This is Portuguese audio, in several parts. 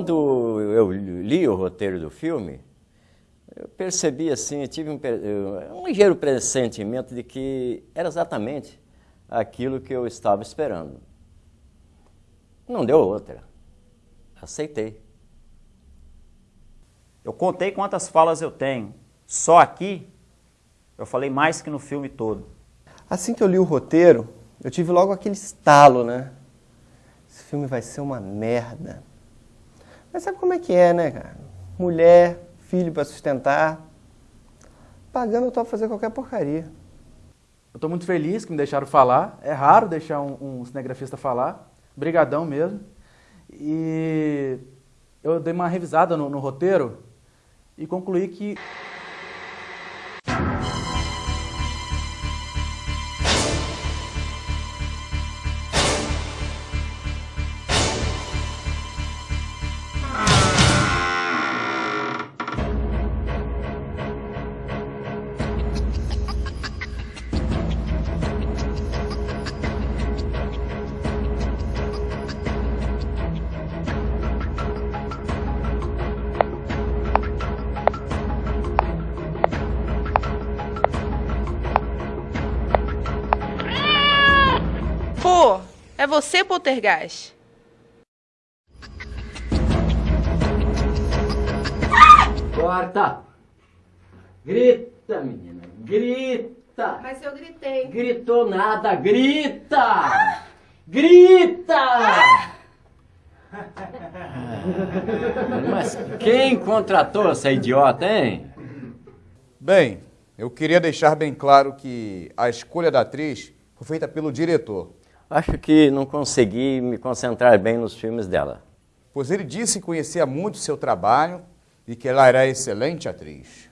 Quando eu li o roteiro do filme, eu percebi assim, eu tive um, um ligeiro pressentimento de que era exatamente aquilo que eu estava esperando. Não deu outra. Aceitei. Eu contei quantas falas eu tenho. Só aqui, eu falei mais que no filme todo. Assim que eu li o roteiro, eu tive logo aquele estalo, né? Esse filme vai ser uma merda. Mas sabe como é que é, né, cara? Mulher, filho para sustentar. Pagando eu topo fazer qualquer porcaria. Eu estou muito feliz que me deixaram falar. É raro deixar um, um cinegrafista falar. Brigadão mesmo. E eu dei uma revisada no, no roteiro e concluí que você, Poltergeist. Corta! Grita, menina, grita! Mas eu gritei. Gritou nada, grita! Grita! Mas quem contratou essa idiota, hein? Bem, eu queria deixar bem claro que a escolha da atriz foi feita pelo diretor. Acho que não consegui me concentrar bem nos filmes dela. Pois ele disse que conhecia muito seu trabalho e que ela era excelente atriz.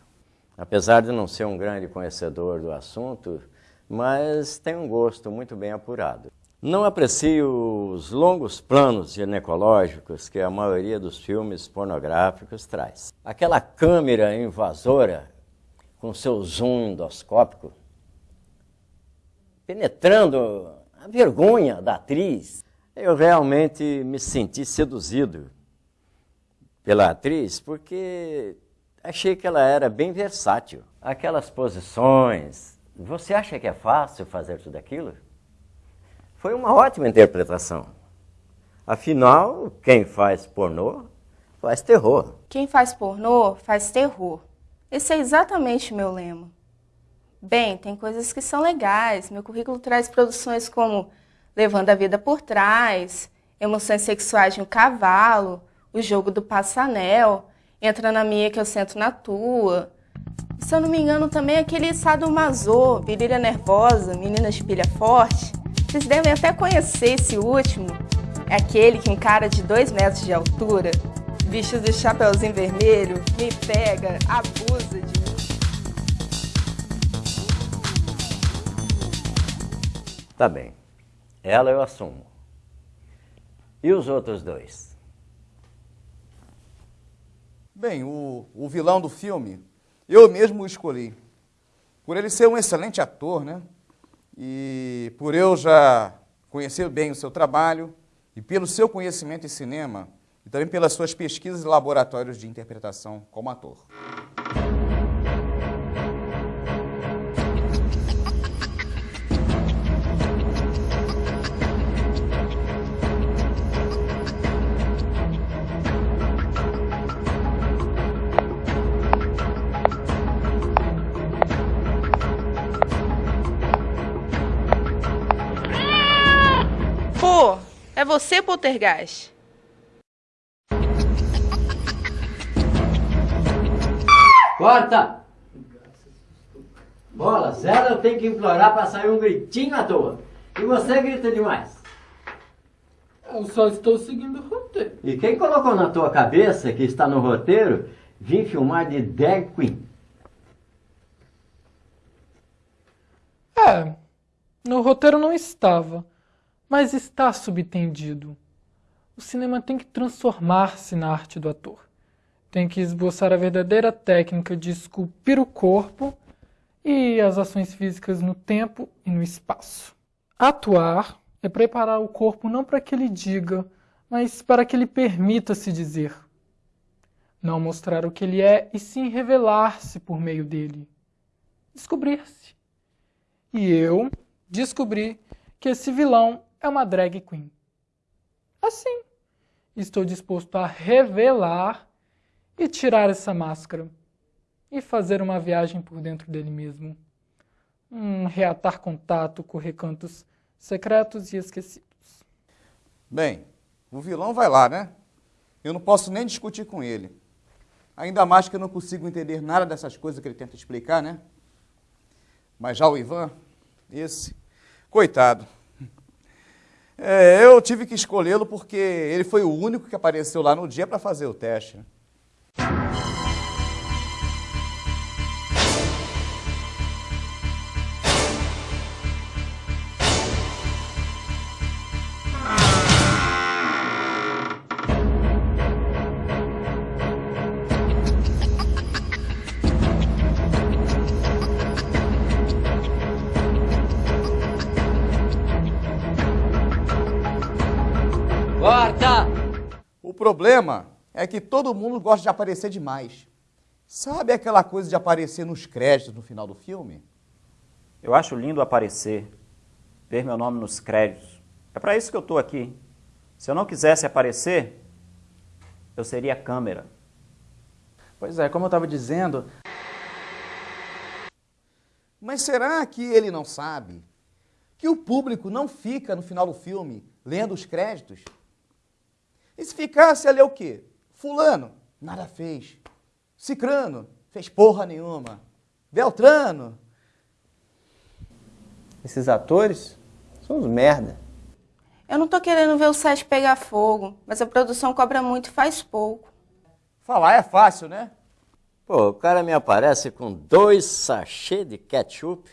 Apesar de não ser um grande conhecedor do assunto, mas tem um gosto muito bem apurado. Não aprecio os longos planos ginecológicos que a maioria dos filmes pornográficos traz. Aquela câmera invasora com seu zoom endoscópico, penetrando a vergonha da atriz, eu realmente me senti seduzido pela atriz porque achei que ela era bem versátil. Aquelas posições, você acha que é fácil fazer tudo aquilo? Foi uma ótima interpretação. Afinal, quem faz pornô faz terror. Quem faz pornô faz terror. Esse é exatamente o meu lema. Bem, tem coisas que são legais. Meu currículo traz produções como Levando a Vida por Trás, Emoções Sexuais de um Cavalo, O Jogo do Passanel, Entra na Minha que eu sento na tua. Se eu não me engano, também aquele Sadomaso, Virilha Nervosa, Meninas de Pilha Forte. Vocês devem até conhecer esse último. É aquele que um cara de dois metros de altura, vestido de chapeuzinho vermelho, me pega, abusa de Tá bem. Ela eu assumo. E os outros dois? Bem, o, o vilão do filme, eu mesmo o escolhi. Por ele ser um excelente ator, né? E por eu já conhecer bem o seu trabalho e pelo seu conhecimento em cinema e também pelas suas pesquisas e laboratórios de interpretação como ator. Você, Poltergeist. Corta! Bola, zero eu tenho que implorar para sair um gritinho à toa. E você grita demais. Eu só estou seguindo o roteiro. E quem colocou na tua cabeça que está no roteiro vir filmar de drag queen? É, no roteiro não estava, mas está subtendido. O cinema tem que transformar-se na arte do ator. Tem que esboçar a verdadeira técnica de esculpir o corpo e as ações físicas no tempo e no espaço. Atuar é preparar o corpo não para que ele diga, mas para que ele permita-se dizer. Não mostrar o que ele é e sim revelar-se por meio dele. Descobrir-se. E eu descobri que esse vilão é uma drag queen. Assim, estou disposto a revelar e tirar essa máscara e fazer uma viagem por dentro dele mesmo. Um reatar contato com recantos secretos e esquecidos. Bem, o vilão vai lá, né? Eu não posso nem discutir com ele. Ainda mais que eu não consigo entender nada dessas coisas que ele tenta explicar, né? Mas já o Ivan, esse, coitado. É, eu tive que escolhê-lo porque ele foi o único que apareceu lá no dia para fazer o teste. Problema é que todo mundo gosta de aparecer demais. Sabe aquela coisa de aparecer nos créditos no final do filme? Eu acho lindo aparecer, ver meu nome nos créditos. É para isso que eu estou aqui. Se eu não quisesse aparecer, eu seria câmera. Pois é, como eu estava dizendo. Mas será que ele não sabe que o público não fica no final do filme lendo os créditos? E se ficasse ali o quê? Fulano, nada fez. Cicrano, fez porra nenhuma. Beltrano. Esses atores são uns merda. Eu não tô querendo ver o set pegar fogo, mas a produção cobra muito e faz pouco. Falar é fácil, né? Pô, o cara me aparece com dois sachês de ketchup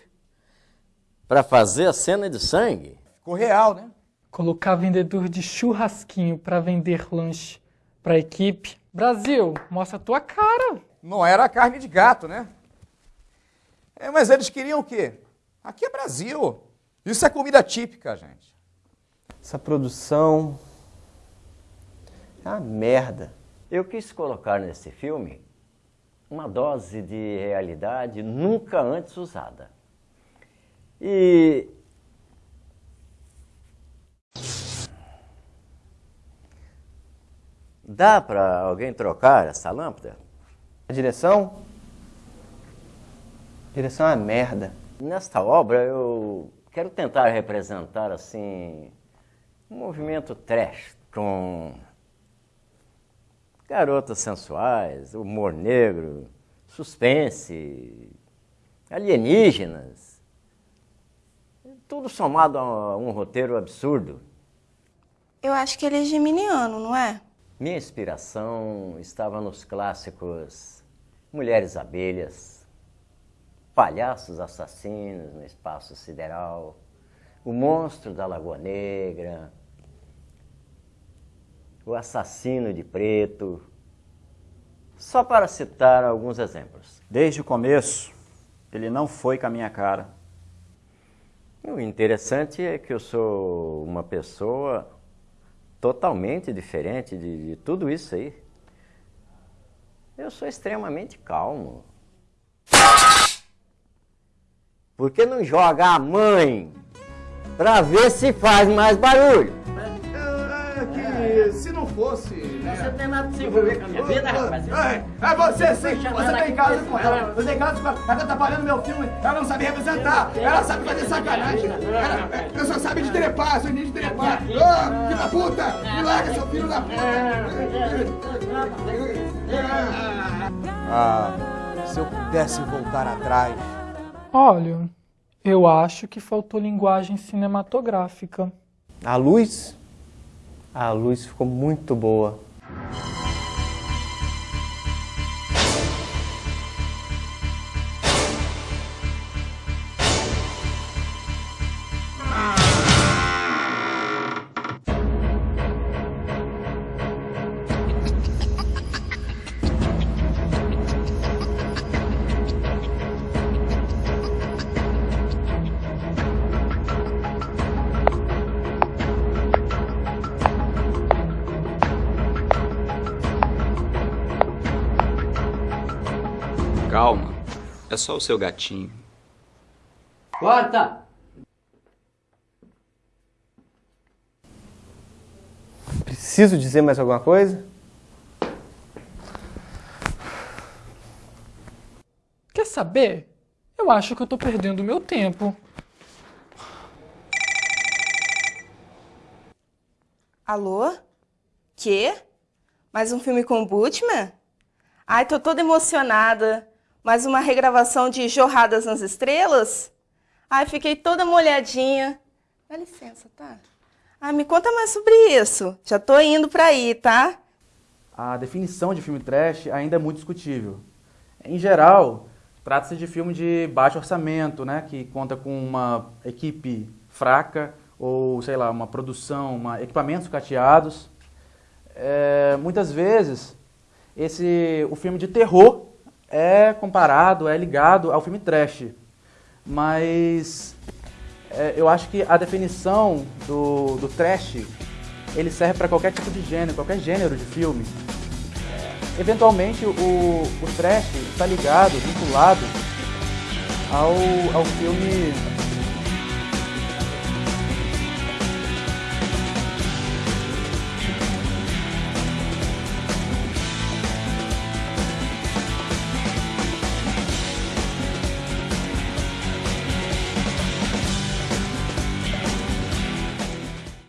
para fazer a cena de sangue. Ficou real, né? Colocar vendedor de churrasquinho para vender lanche para a equipe. Brasil, mostra a tua cara. Não era carne de gato, né? É, mas eles queriam o quê? Aqui é Brasil. Isso é comida típica, gente. Essa produção é uma merda. Eu quis colocar nesse filme uma dose de realidade nunca antes usada. E Dá para alguém trocar essa lâmpada? A direção? A direção é uma merda. Nesta obra eu quero tentar representar assim um movimento trash com garotas sensuais, humor negro, suspense, alienígenas. Tudo somado a um roteiro absurdo. Eu acho que ele é geminiano, não é? Minha inspiração estava nos clássicos Mulheres Abelhas, Palhaços Assassinos no Espaço Sideral, O Monstro da Lagoa Negra, O Assassino de Preto, só para citar alguns exemplos. Desde o começo, ele não foi com a minha cara. O interessante é que eu sou uma pessoa totalmente diferente de, de tudo isso aí. Eu sou extremamente calmo. Por que não joga a mãe para ver se faz mais barulho? Se não fosse você não tem nada de se envolver com a minha vida, rapaz. É, é você sim. Você tem casa com ela. Você tem casa com ela. Ela tá atrapalhando meu filme. Ela não sabe representar. Ela sabe fazer sacanagem. Ela, só sabe de trepar, só de trepar. Ah, filho da puta! Me larga, seu filho da puta! Ah, se eu pudesse voltar atrás. Olha, eu acho que faltou linguagem cinematográfica. A luz? A luz ficou muito boa. É só o seu gatinho. Corta! Preciso dizer mais alguma coisa? Quer saber? Eu acho que eu tô perdendo meu tempo. Alô? Quê? Mais um filme com o Butman? Ai, tô toda emocionada. Mais uma regravação de Jorradas nas Estrelas? Ai, fiquei toda molhadinha. Dá licença, tá? Ah, me conta mais sobre isso. Já tô indo pra aí, tá? A definição de filme trash ainda é muito discutível. Em geral, trata-se de filme de baixo orçamento, né, que conta com uma equipe fraca ou, sei lá, uma produção, uma, equipamentos cateados. É, muitas vezes, esse, o filme de terror é comparado, é ligado ao filme trash. Mas é, eu acho que a definição do, do trash, ele serve para qualquer tipo de gênero, qualquer gênero de filme. Eventualmente, o, o trash está ligado, vinculado ao, ao filme